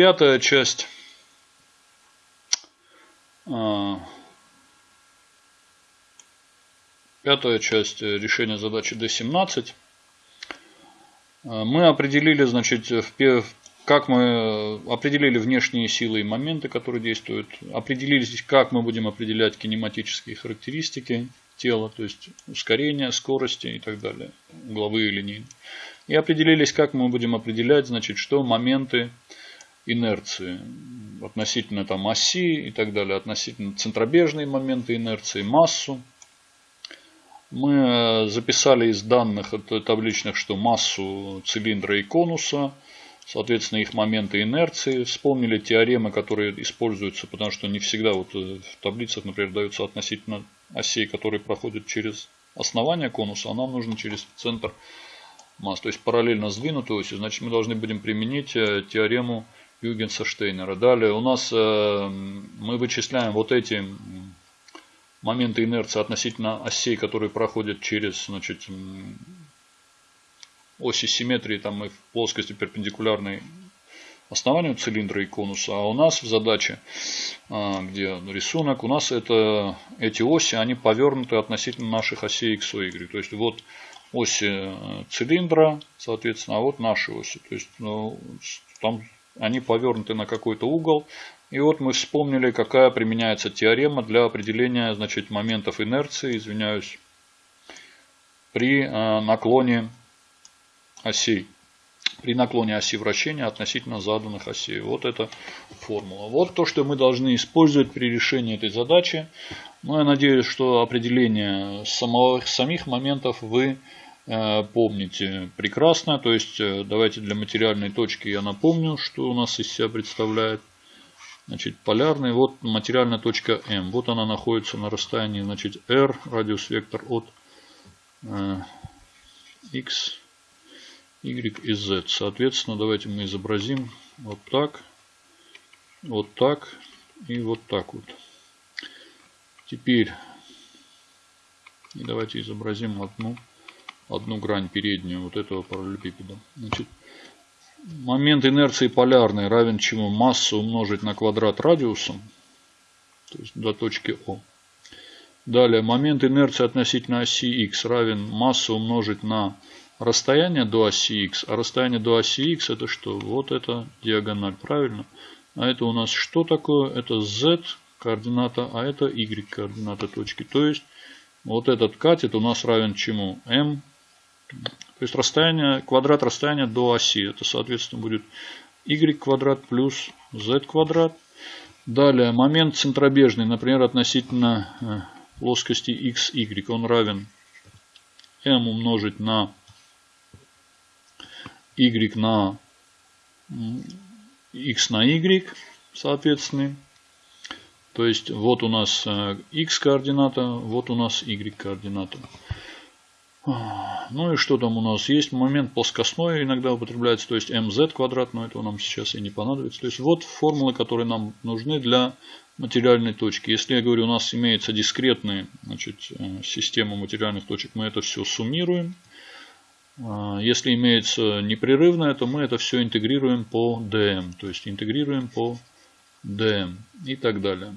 пятая часть. А, пятая часть решения задачи D17. А, мы определили, значит, как мы определили внешние силы и моменты, которые действуют. Определились, как мы будем определять кинематические характеристики тела, то есть ускорение, скорости и так далее, угловые линии. И определились, как мы будем определять, значит, что моменты инерции относительно там оси и так далее, относительно центробежные моменты инерции, массу. Мы э, записали из данных табличных, что массу цилиндра и конуса, соответственно их моменты инерции. Вспомнили теоремы, которые используются, потому что не всегда вот э, в таблицах, например, даются относительно осей, которые проходят через основание конуса, а нам нужно через центр масс. То есть параллельно сдвинутой оси, значит мы должны будем применить э, теорему Югенса Штейнера. Далее у нас э, мы вычисляем вот эти моменты инерции относительно осей, которые проходят через значит, оси симметрии там и в плоскости перпендикулярной основанию цилиндра и конуса. А у нас в задаче, а, где рисунок, у нас это, эти оси, они повернуты относительно наших осей x, y. То есть вот оси э, цилиндра, соответственно, а вот наши оси. То есть ну, там они повернуты на какой-то угол. И вот мы вспомнили, какая применяется теорема для определения значит, моментов инерции, извиняюсь, при э, наклоне осей при наклоне оси вращения относительно заданных осей. Вот эта формула. Вот то, что мы должны использовать при решении этой задачи. Ну, я надеюсь, что определение самого, самих моментов вы помните прекрасно. То есть, э, давайте для материальной точки я напомню, что у нас из себя представляет. Значит, полярный, вот материальная точка М. Вот она находится на расстоянии, значит, R, радиус вектор от э, X y и z. Соответственно, давайте мы изобразим вот так, вот так и вот так вот. Теперь давайте изобразим одну, одну грань переднюю вот этого параллелепипеда. Значит, момент инерции полярный равен чему? Масса умножить на квадрат радиуса, то есть до точки О. Далее, момент инерции относительно оси x равен масса умножить на расстояние до оси x. А расстояние до оси x это что? Вот это диагональ, правильно? А это у нас что такое? Это z координата, а это y координата точки. То есть вот этот катет у нас равен чему? m. То есть расстояние, квадрат расстояния до оси. Это соответственно будет y квадрат плюс z квадрат. Далее момент центробежный, например, относительно э, плоскости x, y, он равен m умножить на y на x на y, соответственно. То есть вот у нас x э, координата, вот у нас y координата. Ну и что там у нас? Есть момент плоскостной, иногда употребляется, то есть mz квадрат, но этого нам сейчас и не понадобится. То есть вот формулы, которые нам нужны для материальной точки. Если я говорю, у нас имеется дискретная значит, э, система материальных точек, мы это все суммируем. А, если имеется непрерывное, то мы это все интегрируем по DM. То есть интегрируем по DM и так далее.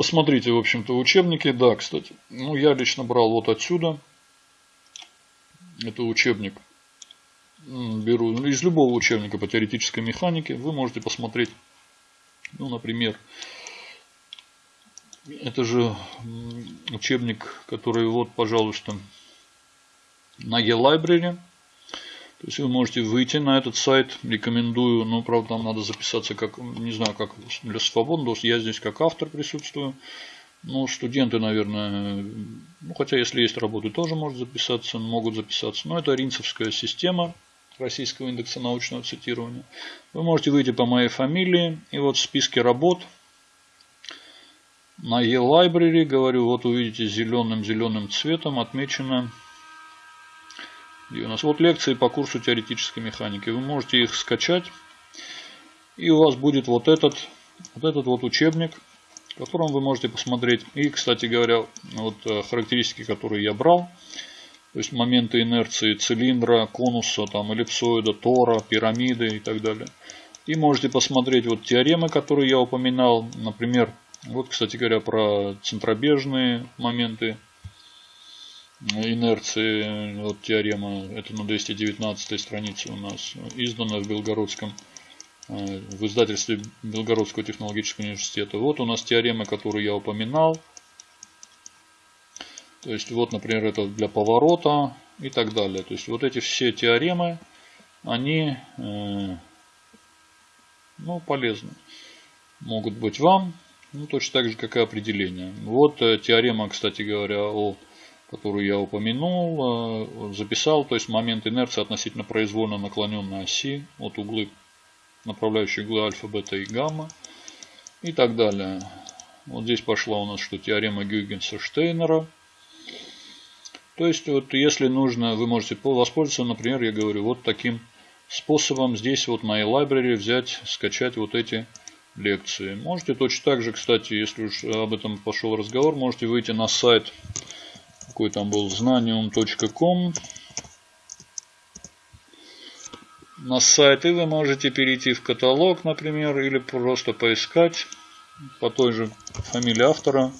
Посмотрите, в общем-то, учебники. Да, кстати. Ну, я лично брал вот отсюда. Это учебник. Беру из любого учебника по теоретической механике. Вы можете посмотреть, ну, например, это же учебник, который вот, пожалуйста, на e-library. То есть вы можете выйти на этот сайт, рекомендую, но правда там надо записаться как, не знаю, как для свободного, я здесь как автор присутствую. Ну, студенты, наверное, ну, хотя если есть работы, тоже могут записаться, могут записаться. Но это ринцевская система Российского индекса научного цитирования. Вы можете выйти по моей фамилии, и вот в списке работ – на e-library, говорю, вот увидите зеленым-зеленым цветом отмечено где у нас вот лекции по курсу теоретической механики. Вы можете их скачать. И у вас будет вот этот вот, этот вот учебник, в котором вы можете посмотреть. И, кстати говоря, вот э, характеристики, которые я брал. То есть моменты инерции цилиндра, конуса, там, эллипсоида, тора, пирамиды и так далее. И можете посмотреть вот теоремы, которые я упоминал. Например, вот, кстати говоря, про центробежные моменты инерции. Вот теорема, это на 219 странице у нас, издана в Белгородском, э, в издательстве Белгородского технологического университета. Вот у нас теорема, которую я упоминал. То есть, вот, например, это для поворота и так далее. То есть, вот эти все теоремы, они э, ну, полезны. Могут быть вам, ну, точно так же, как и определение. Вот э, теорема, кстати говоря, о которую я упомянул, э, записал, то есть момент инерции относительно произвольно наклоненной оси от углы, направляющие углы альфа, бета и гамма и так далее. Вот здесь пошла у нас что теорема Гюйгенса-Штейнера. То есть, вот если нужно, вы можете воспользоваться, например, я говорю, вот таким способом здесь вот на e-library взять, скачать вот эти лекции. Можете точно так же, кстати, если уж об этом пошел разговор, можете выйти на сайт какой там был, знаниум.com. На сайт, и вы можете перейти в каталог, например, или просто поискать по той же фамилии автора.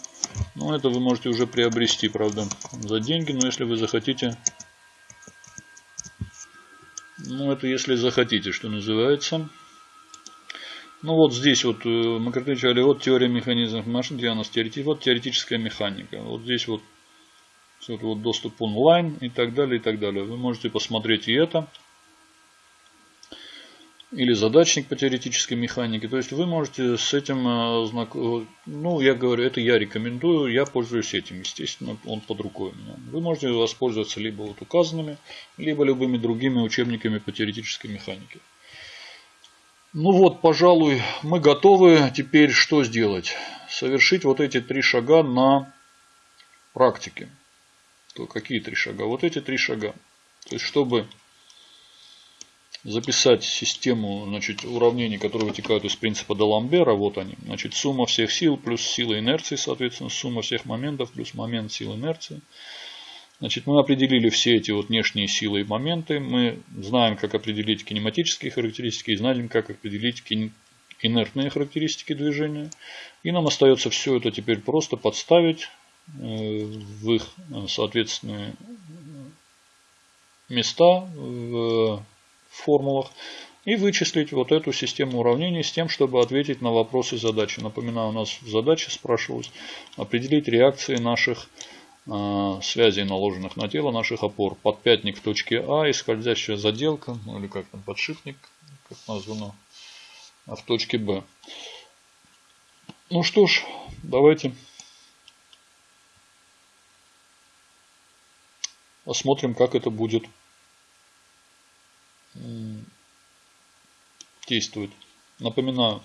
Ну, это вы можете уже приобрести, правда, за деньги, но если вы захотите... Ну, это если захотите, что называется. Ну, вот здесь вот э, мы кричали, вот теория механизмов машин, нас теоретическая, вот теоретическая механика. Вот здесь вот вот, вот доступ онлайн и так далее, и так далее. Вы можете посмотреть и это. Или задачник по теоретической механике. То есть вы можете с этим, э, ну я говорю, это я рекомендую, я пользуюсь этим, естественно, он под рукой у меня. Вы можете воспользоваться либо вот указанными, либо любыми другими учебниками по теоретической механике. Ну вот, пожалуй, мы готовы теперь что сделать? Совершить вот эти три шага на практике то какие три шага? Вот эти три шага. То есть, чтобы записать систему значит, уравнений, которые вытекают из принципа Даламбера, вот они. Значит, сумма всех сил плюс сила инерции, соответственно, сумма всех моментов плюс момент силы инерции. Значит, мы определили все эти вот внешние силы и моменты. Мы знаем, как определить кинематические характеристики и знаем, как определить инертные характеристики движения. И нам остается все это теперь просто подставить в их соответственные места в формулах и вычислить вот эту систему уравнений с тем, чтобы ответить на вопросы задачи. Напоминаю, у нас в задаче спрашивалось определить реакции наших э, связей, наложенных на тело наших опор. Подпятник в точке А и скользящая заделка, ну или как там, подшипник, как названо, а в точке Б. Ну что ж, давайте Посмотрим, как это будет действовать. Напоминаю,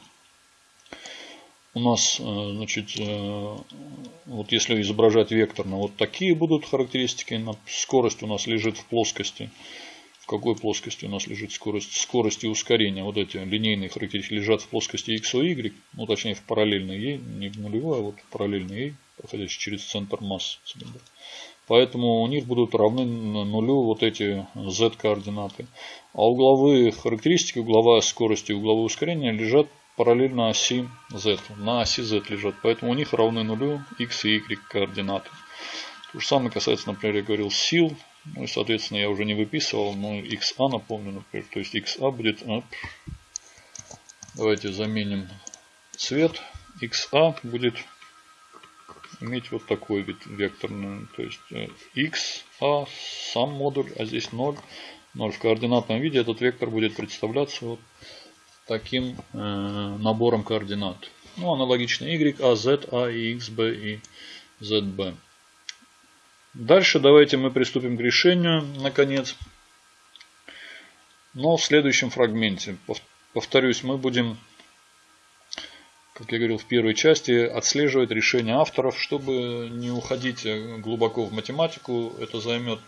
у нас, э, значит, э, вот если изображать векторно, вот такие будут характеристики. Скорость у нас лежит в плоскости. В какой плоскости у нас лежит скорость? Скорость и ускорение. Вот эти линейные характеристики лежат в плоскости x, y, ну точнее в параллельной ей, не в нулевой, а вот параллельной ей, проходящей через центр массы. Поэтому у них будут равны нулю вот эти z координаты. А угловые характеристики, угловая скорость и угловое ускорение лежат параллельно оси z. На оси z лежат. Поэтому у них равны нулю x и y координаты. То же самое касается, например, я говорил сил. Ну и, соответственно, я уже не выписывал, но xa напомню, например. То есть xa будет... Давайте заменим цвет. xa будет иметь вот такой вид векторный. То есть э, x, а сам модуль, а здесь 0. 0 в координатном виде этот вектор будет представляться вот таким э, набором координат. Ну, аналогично y, a, z, a, и x, b и zb. Дальше давайте мы приступим к решению, наконец. Но в следующем фрагменте. Повторюсь, мы будем как я говорил в первой части, отслеживать решения авторов, чтобы не уходить глубоко в математику. Это займет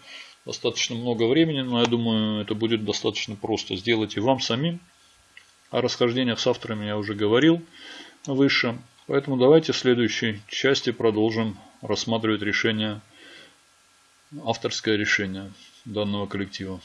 достаточно много времени, но я думаю, это будет достаточно просто сделать и вам самим. О расхождениях с авторами я уже говорил выше. Поэтому давайте в следующей части продолжим рассматривать решения авторское решение данного коллектива.